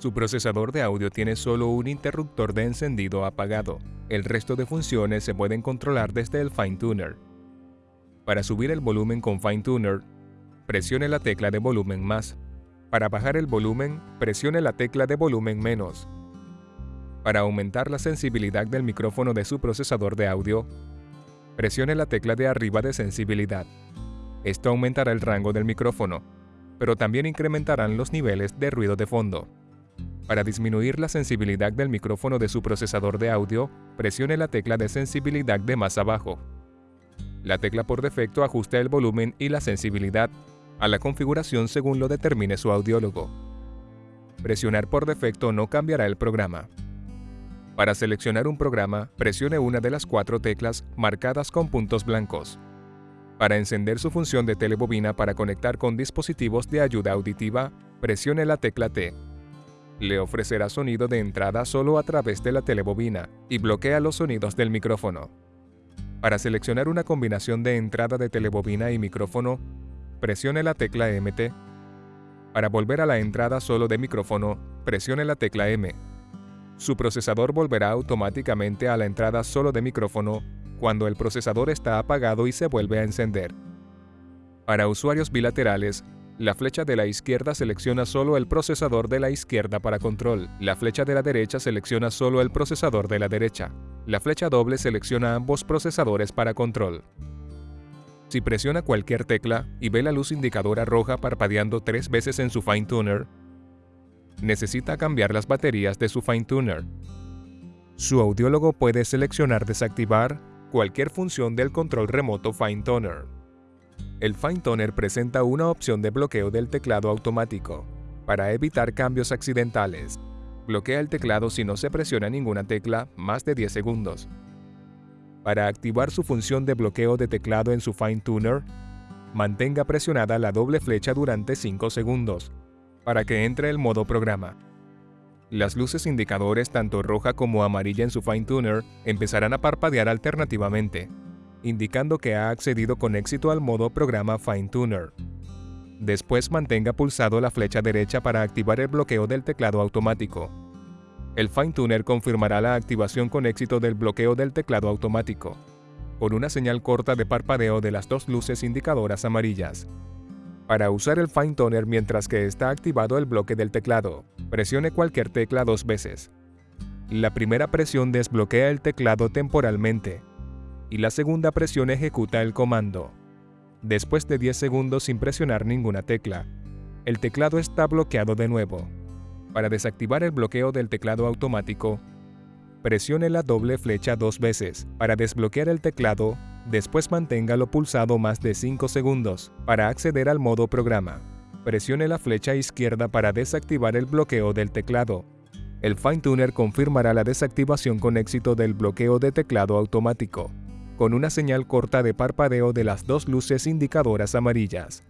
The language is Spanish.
Su procesador de audio tiene solo un interruptor de encendido apagado. El resto de funciones se pueden controlar desde el Fine Tuner. Para subir el volumen con Fine Tuner, presione la tecla de volumen más. Para bajar el volumen, presione la tecla de volumen menos. Para aumentar la sensibilidad del micrófono de su procesador de audio, presione la tecla de arriba de sensibilidad. Esto aumentará el rango del micrófono, pero también incrementarán los niveles de ruido de fondo. Para disminuir la sensibilidad del micrófono de su procesador de audio, presione la tecla de sensibilidad de más abajo. La tecla por defecto ajusta el volumen y la sensibilidad a la configuración según lo determine su audiólogo. Presionar por defecto no cambiará el programa. Para seleccionar un programa, presione una de las cuatro teclas marcadas con puntos blancos. Para encender su función de telebobina para conectar con dispositivos de ayuda auditiva, presione la tecla T. Le ofrecerá sonido de entrada solo a través de la telebobina y bloquea los sonidos del micrófono. Para seleccionar una combinación de entrada de telebobina y micrófono, presione la tecla MT. Para volver a la entrada solo de micrófono, presione la tecla M. Su procesador volverá automáticamente a la entrada solo de micrófono cuando el procesador está apagado y se vuelve a encender. Para usuarios bilaterales, la flecha de la izquierda selecciona solo el procesador de la izquierda para control. La flecha de la derecha selecciona solo el procesador de la derecha. La flecha doble selecciona ambos procesadores para control. Si presiona cualquier tecla y ve la luz indicadora roja parpadeando tres veces en su Fine Tuner, necesita cambiar las baterías de su Fine Tuner. Su audiólogo puede seleccionar desactivar cualquier función del control remoto Fine Toner. El Fine Toner presenta una opción de bloqueo del teclado automático para evitar cambios accidentales. Bloquea el teclado si no se presiona ninguna tecla más de 10 segundos. Para activar su función de bloqueo de teclado en su Fine Tuner, mantenga presionada la doble flecha durante 5 segundos para que entre el modo programa. Las luces indicadores tanto roja como amarilla en su Fine Tuner empezarán a parpadear alternativamente, indicando que ha accedido con éxito al modo programa Fine Tuner. Después mantenga pulsado la flecha derecha para activar el bloqueo del teclado automático. El Fine Tuner confirmará la activación con éxito del bloqueo del teclado automático, con una señal corta de parpadeo de las dos luces indicadoras amarillas. Para usar el Fine Toner mientras que está activado el bloque del teclado, presione cualquier tecla dos veces. La primera presión desbloquea el teclado temporalmente y la segunda presión ejecuta el comando. Después de 10 segundos sin presionar ninguna tecla, el teclado está bloqueado de nuevo. Para desactivar el bloqueo del teclado automático, presione la doble flecha dos veces. Para desbloquear el teclado, Después manténgalo pulsado más de 5 segundos para acceder al modo programa. Presione la flecha izquierda para desactivar el bloqueo del teclado. El Fine Tuner confirmará la desactivación con éxito del bloqueo de teclado automático, con una señal corta de parpadeo de las dos luces indicadoras amarillas.